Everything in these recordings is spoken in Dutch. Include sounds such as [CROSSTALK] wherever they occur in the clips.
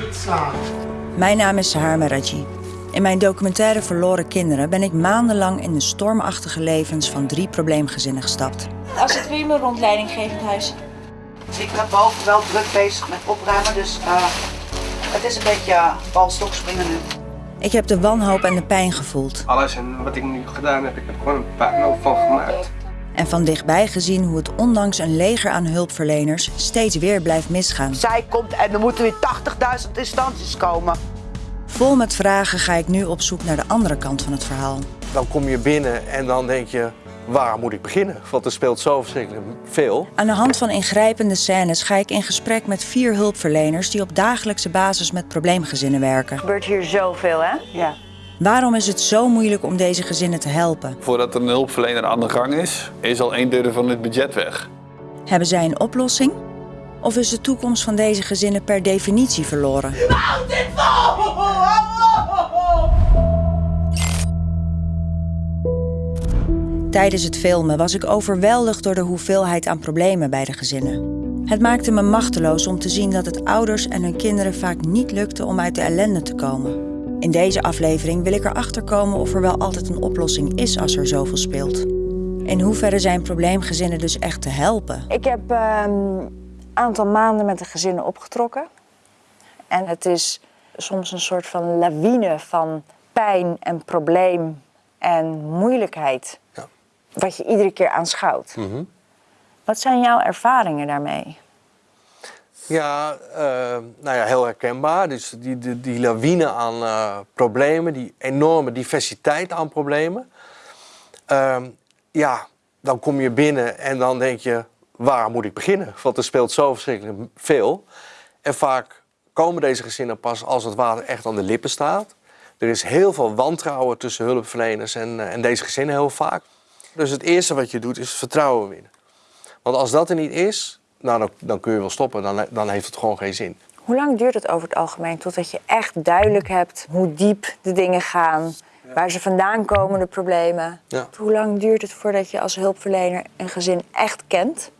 Niet slaan. Mijn naam is Sahar Meraji. In mijn documentaire Verloren Kinderen ben ik maandenlang in de stormachtige levens van drie probleemgezinnen gestapt. Als het weer mijn rondleidinggevend huis. Ik ben boven wel druk bezig met opruimen, dus eh, het is een beetje uh, balstok springen nu. Ik heb de wanhoop en de pijn gevoeld Alles en wat ik nu gedaan heb, ik heb gewoon een puinhoop van gemaakt. En van dichtbij gezien hoe het ondanks een leger aan hulpverleners steeds weer blijft misgaan. Zij komt en er moeten weer 80.000 instanties komen. Vol met vragen ga ik nu op zoek naar de andere kant van het verhaal. Dan kom je binnen en dan denk je, waar moet ik beginnen? Want er speelt zo verschrikkelijk veel. Aan de hand van ingrijpende scènes ga ik in gesprek met vier hulpverleners die op dagelijkse basis met probleemgezinnen werken. gebeurt hier zoveel, hè? Ja. Waarom is het zo moeilijk om deze gezinnen te helpen? Voordat er een hulpverlener aan de gang is, is al een derde van het budget weg. Hebben zij een oplossing? Of is de toekomst van deze gezinnen per definitie verloren? Tijdens het filmen was ik overweldigd door de hoeveelheid aan problemen bij de gezinnen. Het maakte me machteloos om te zien dat het ouders en hun kinderen vaak niet lukte om uit de ellende te komen. In deze aflevering wil ik erachter komen of er wel altijd een oplossing is als er zoveel speelt. In hoeverre zijn probleemgezinnen dus echt te helpen? Ik heb een aantal maanden met de gezinnen opgetrokken. En het is soms een soort van lawine van pijn en probleem en moeilijkheid. Ja. Wat je iedere keer aanschouwt. Wat zijn jouw ervaringen daarmee? Ja, eh, nou ja, heel herkenbaar. Dus die, die, die lawine aan eh, problemen, die enorme diversiteit aan problemen. Ehm, ja, dan kom je binnen en dan denk je, waar moet ik beginnen? Want er speelt zo verschrikkelijk veel. En vaak komen deze gezinnen pas als het water echt aan de lippen staat. Er is heel veel wantrouwen tussen hulpverleners en, eh, en deze gezinnen heel vaak. Dus het eerste wat je doet is vertrouwen winnen. Want als dat er niet is, nou, dan, dan kun je wel stoppen. Dan, dan heeft het gewoon geen zin. Hoe lang duurt het over het algemeen totdat je echt duidelijk hebt hoe diep de dingen gaan, waar ze vandaan komen, de problemen? Ja. Hoe lang duurt het voordat je als hulpverlener een gezin echt kent?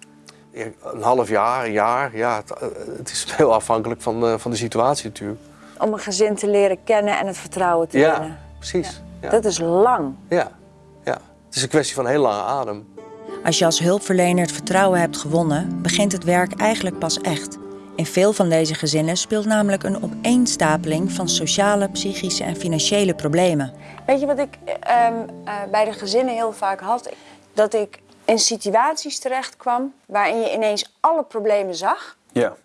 Een half jaar, een jaar, ja, het, eh, het is [LAUGHS] heel afhankelijk van de, van de situatie natuurlijk. Om een gezin te leren kennen en het vertrouwen te winnen. Ja, precies. Ja. Dat is lang. Ja, ja. Het is een kwestie van heel lange adem. Als je als hulpverlener het vertrouwen hebt gewonnen, begint het werk eigenlijk pas echt. In veel van deze gezinnen speelt namelijk een opeenstapeling van sociale, psychische en financiële problemen. Weet je wat ik ehm, eh, bij de gezinnen heel vaak had? Dat ik in situaties terecht kwam waarin je ineens alle problemen zag. Ja.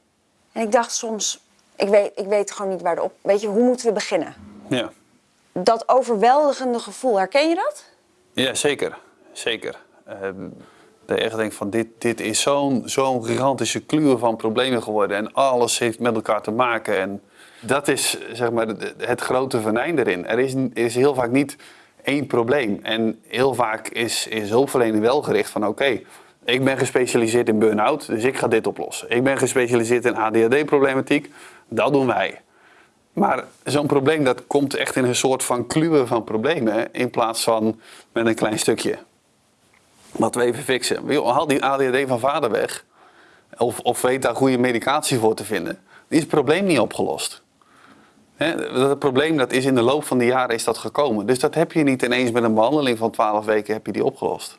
En ik dacht soms, ik weet, ik weet gewoon niet waar de op. Weet je, hoe moeten we beginnen? Ja. Dat overweldigende gevoel, herken je dat? Ja, zeker. Zeker. Ehm, dat echt denkt van dit, dit is zo'n zo'n gigantische kluwe van problemen geworden. En alles heeft met elkaar te maken. En dat is zeg maar het grote venijn erin. Er is, is heel vaak niet één probleem. En heel vaak is, is hulpverlening wel gericht van oké, ik ben gespecialiseerd in burn-out, dus ik ga dit oplossen. Ik ben gespecialiseerd in ADHD-problematiek, dat doen wij. Maar zo'n probleem dat komt echt in een soort van kluwen van problemen in plaats van met een klein stukje. Wat we even fixen. Joh, Haal die ADHD van vader weg. Of, of weet daar goede medicatie voor te vinden. Dan is het probleem niet opgelost. Hè, dat probleem dat is in de loop van de jaren is dat gekomen. Dus dat heb je niet ineens met een behandeling van 12 weken heb je die opgelost.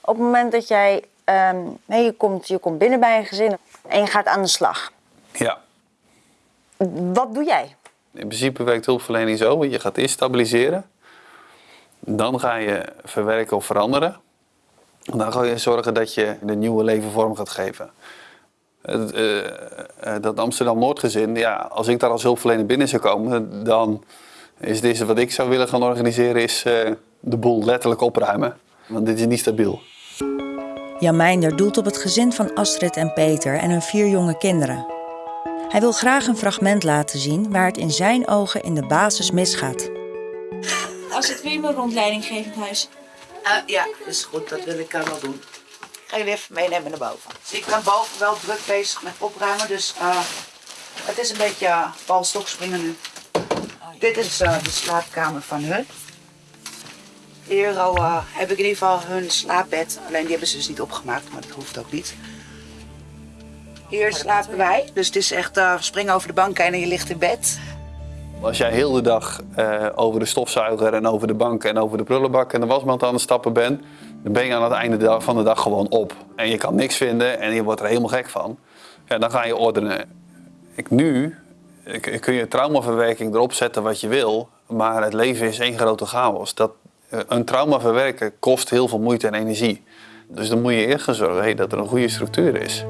Op het moment dat jij, ehm, nee, je, komt, je komt binnen bij een gezin en je gaat aan de slag. Ja. Wat doe jij? In principe werkt hulpverlening zo. Je gaat eerst stabiliseren. Dan ga je verwerken of veranderen. Dan ga je zorgen dat je een nieuwe leven vorm gaat geven. Het, eh, eh, dat Amsterdam-Noordgezin, ja, als ik daar als hulpverlener binnen zou komen, dan is eerste wat ik zou willen gaan organiseren, is eh, de boel letterlijk opruimen. Want dit is niet stabiel. Jan Meinder doelt op het gezin van Astrid en Peter en hun vier jonge kinderen. Hij wil graag een fragment laten zien waar het in zijn ogen in de basis misgaat. Als het weer mijn rondleidinggevend huis. Eh, ja, is goed, dat wil ik wel doen. Ik ga jullie even meenemen naar boven. Ik ben boven wel druk bezig met opruimen, dus eh, het is een beetje uh, balstok springen nu. Dit is de slaapkamer van hun. Hier eh, heb ik in ieder geval hun slaapbed. Alleen die hebben ze dus niet opgemaakt, maar dat hoeft ook niet. Hier slapen wij. Dus het is echt springen over de bank en je ligt in bed. Als jij heel de dag eh, over de stofzuiger en over de bank en over de prullenbak en de wasmand aan het stappen bent, dan ben je aan het einde van de dag gewoon op. En je kan niks vinden en je wordt er helemaal gek van. Ja, dan ga je ordenen. Ik, nu ik, kun je traumaverwerking erop zetten wat je wil, maar het leven is één grote chaos. Dat, eh, een trauma verwerken kost heel veel moeite en energie. Dus dan moet je eerst gaan zorgen dat er een goede structuur is.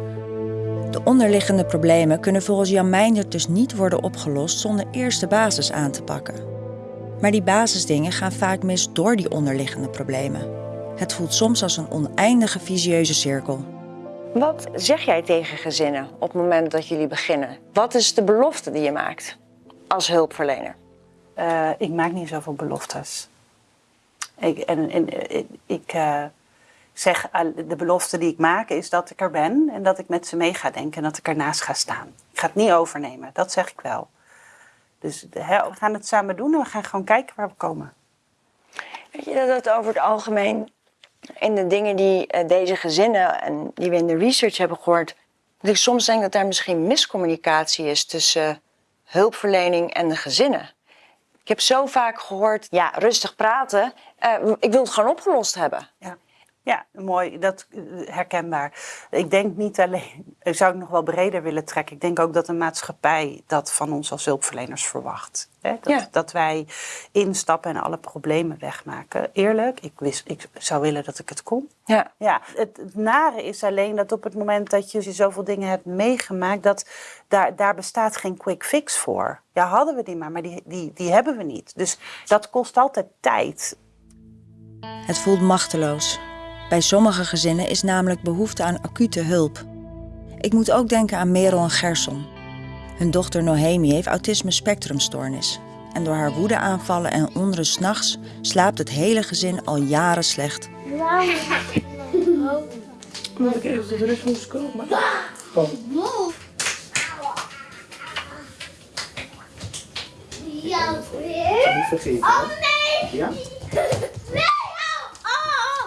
De onderliggende problemen kunnen volgens Jan Meijndert dus niet worden opgelost zonder eerst de basis aan te pakken. Maar die basisdingen gaan vaak mis door die onderliggende problemen. Het voelt soms als een oneindige visieuze cirkel. Wat zeg jij tegen gezinnen op het moment dat jullie beginnen? Wat is de belofte die je maakt als hulpverlener? Eh, ik maak niet zoveel beloftes. Ik, en, en, ik eh, zeg, al- de belofte die ik maak is dat ik er ben en dat ik met ze mee ga denken en dat ik ernaast ga staan. Ik ga het niet overnemen, dat zeg ik wel. Dus we gaan het samen doen en we gaan gewoon kijken waar we komen. Weet je dat het over het algemeen in de dingen die eh, deze gezinnen en die we in de research hebben gehoord, dat ik soms denk dat daar misschien miscommunicatie is tussen hulpverlening en de gezinnen. Ik heb zo vaak gehoord, ja, rustig praten, eh, ik wil het gewoon opgelost hebben. Ja, ja mooi, dat eh, herkenbaar. Ik denk niet alleen, ik zou het nog wel breder willen trekken. Ik denk ook dat de maatschappij dat van ons als hulpverleners verwacht. Hè? Dat, Ja. dat wij instappen en alle problemen wegmaken. Eerlijk, ik, wist, ik zou willen dat ik het kon. Ja. Ja, het, het nare is alleen dat op het moment dat je zoveel dingen hebt meegemaakt, dat daar, daar bestaat geen quick fix voor. Ja, hadden we die maar, maar die, die, die hebben we niet. Dus dat kost altijd tijd. Het voelt machteloos. Bij sommige gezinnen is namelijk behoefte aan acute hulp. Ik moet ook denken aan Merel en Gerson. Hun dochter Nohemi heeft autisme spectrumstoornis. En door haar woedeaanvallen en onrust 's nachts slaapt het hele gezin al jaren slecht. Omdat ik even tot rust moest komen. Ja, weer. Niet vergeten. Oh nee! Ja? [LAUGHS]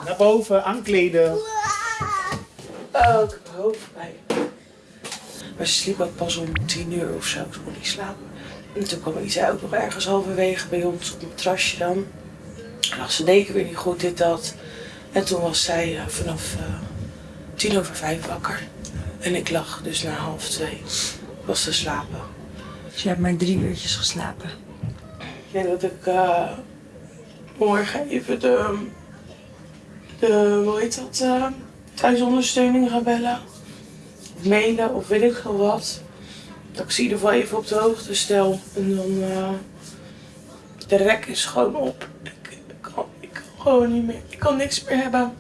Naar boven, aankleden. Oh, ik heb hoofdpijn. Maar ze sliep ook pas om tien uur of zo, toen kon ik slapen. En toen kwam Isa ook nog ergens halverwege bij ons op het terrasje dan. En lag ze deken weer niet goed, dit, dat. En toen was zij eh, vanaf eh, tien over vijf wakker. En ik lag dus na half twee. Was te slapen. Dus je hebt maar drie uurtjes geslapen. Ik denk dat ik eh, morgen even de, de, hoe heet dat, eh, thuisondersteuning ga bellen. Of mailen of weet ik veel wat. Dat ik ze in ieder geval even op de hoogte stel. En dan, eh, de rek is gewoon op. Ik, ik, kan, ik kan gewoon niet meer, ik kan niks meer hebben.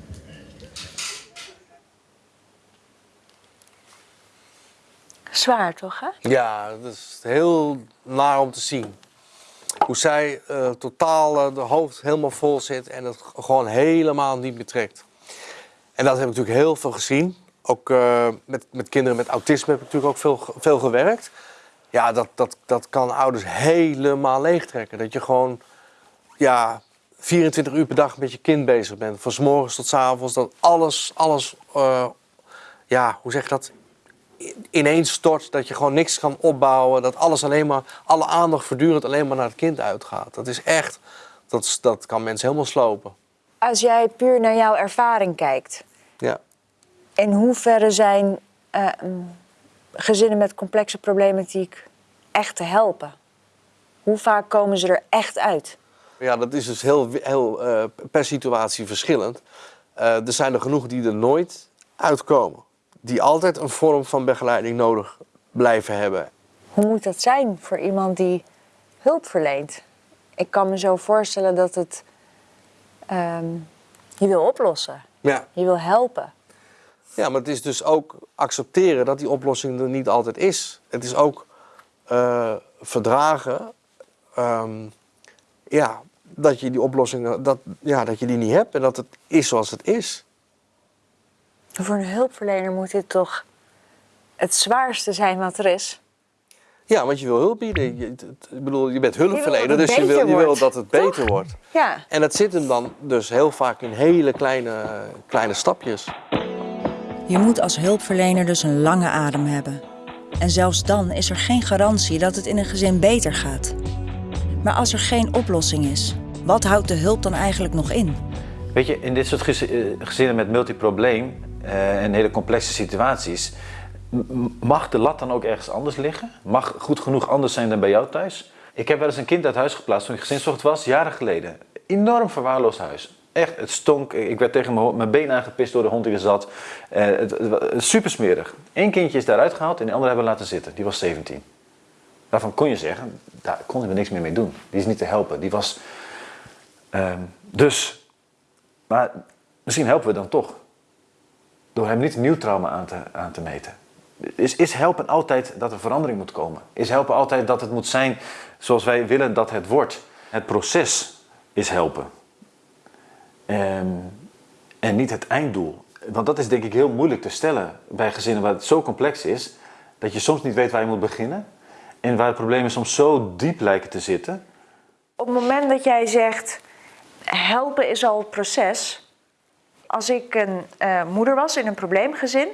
Zwaar toch, hè? Ja, dat is heel naar om te zien. Hoe zij eh, totaal eh, de hoofd helemaal vol zit en het gewoon helemaal niet meer trekt. En dat heb ik natuurlijk heel veel gezien. Ook eh, met, met kinderen met autisme heb ik natuurlijk ook veel, veel gewerkt. Ja, dat, dat, dat kan ouders helemaal leegtrekken. Dat je gewoon ja, 24 uur per dag met je kind bezig bent. Van 's morgens tot 's avonds. Dat alles, alles ja, hoe zeg je dat? Ineens stort, dat je gewoon niks kan opbouwen, dat alles alleen maar, alle aandacht voortdurend alleen maar naar het kind uitgaat. Dat is echt, dat, dat kan mensen helemaal slopen. Als jij puur naar jouw ervaring kijkt, Ja. in hoeverre zijn eh, mm, gezinnen met complexe problematiek echt te helpen? Hoe vaak komen ze er echt uit? Ja, dat is dus heel, heel eh, per situatie verschillend. Eh, er zijn er genoeg die er nooit uitkomen. Die altijd een vorm van begeleiding nodig blijven hebben. Hoe moet dat zijn voor iemand die hulp verleent? Ik kan me zo voorstellen dat het ehm, je wil oplossen, Ja. je wil helpen. Ja, maar het is dus ook accepteren dat die oplossing er niet altijd is. Het is ook eh, verdragen ehm, ja, dat je die oplossing dat, ja, dat je die niet hebt en dat het is zoals het is. Voor een hulpverlener moet dit toch het zwaarste zijn wat er is. Ja, want je wil hulp bieden. Je, ik bedoel, je bent hulpverlener, dus je wil, wil dat het beter wordt. Ja, En dat zit hem dan dus heel vaak in hele kleine, kleine stapjes. Je moet als hulpverlener dus een lange adem hebben. En zelfs dan is er geen garantie dat het in een gezin beter gaat. Maar als er geen oplossing is, wat houdt de hulp dan eigenlijk nog in? Weet je, in dit soort eh, gezinnen met multiprobleem eh, en hele complexe situaties, mag de lat dan ook ergens anders liggen? Mag goed genoeg anders zijn dan bij jou thuis? Ik heb wel eens een kind uit huis geplaatst toen ik gezinsvoogd was, jaren geleden. Enorm verwaarloosd huis. Echt, het stonk. Ik werd tegen mijn, mijn been aangepist door de hond die er zat. Eh, het, super smerig. Eén kindje is daaruit gehaald en de andere hebben laten zitten. Die was 17. Daarvan kon je zeggen, daar konden we niks meer mee doen. Die is niet te helpen. Die was... ehm, dus maar misschien helpen we dan toch. Door hem niet nieuw trauma aan te, aan te meten. Is, is helpen altijd dat er verandering moet komen? Is helpen altijd dat het moet zijn zoals wij willen dat het wordt? Het proces is helpen. Ehm, en niet het einddoel. Want dat is denk ik heel moeilijk te stellen bij gezinnen waar het zo complex is... dat je soms niet weet waar je moet beginnen. En waar de problemen soms zo diep lijken te zitten... Op het moment dat jij zegt, helpen is al het proces. Als ik een eh, moeder was in een probleemgezin,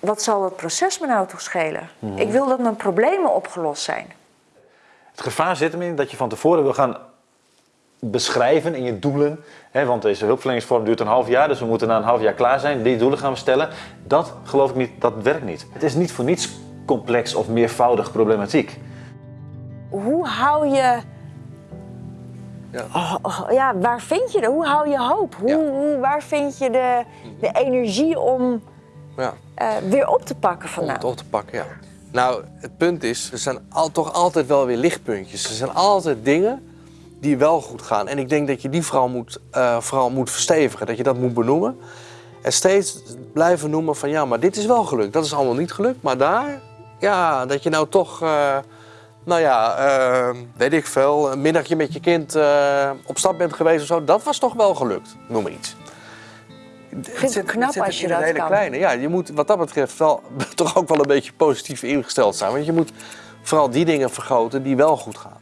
wat zal dat proces me nou toch schelen? Ik wil dat mijn problemen opgelost zijn. Het gevaar zit hem in dat je van tevoren wil gaan beschrijven in je doelen. Hè, want deze hulpverleningsvorm duurt een half jaar, dus we moeten na een half jaar klaar zijn. Die doelen gaan we stellen. Dat geloof ik niet, dat werkt niet. Het is niet voor niets complex of meervoudig problematiek. Hoe hou je... Ja. Oh, oh, ja, waar vind je dat? Hoe hou je hoop? Hoe, Ja. hoe, waar vind je de, de energie om Ja. eh, weer op te pakken om vandaan? het op te pakken, ja. Nou, het punt is, er zijn al, toch altijd wel weer lichtpuntjes. Er zijn altijd dingen die wel goed gaan. En ik denk dat je die vooral moet, eh, vooral moet verstevigen, dat je dat moet benoemen. En steeds blijven noemen van ja, maar dit is wel gelukt. Dat is allemaal niet gelukt, maar daar, ja, dat je nou toch, eh, nou ja, eh, weet ik veel, een middagje met je kind eh, op stap bent geweest of zo. Dat was toch wel gelukt, noem maar iets. Ik vind het knap als je dat hele kan. Kleine. Ja, je moet wat dat betreft wel, [LAUGHS] toch ook wel een beetje positief ingesteld zijn. Want je moet vooral die dingen vergroten die wel goed gaan.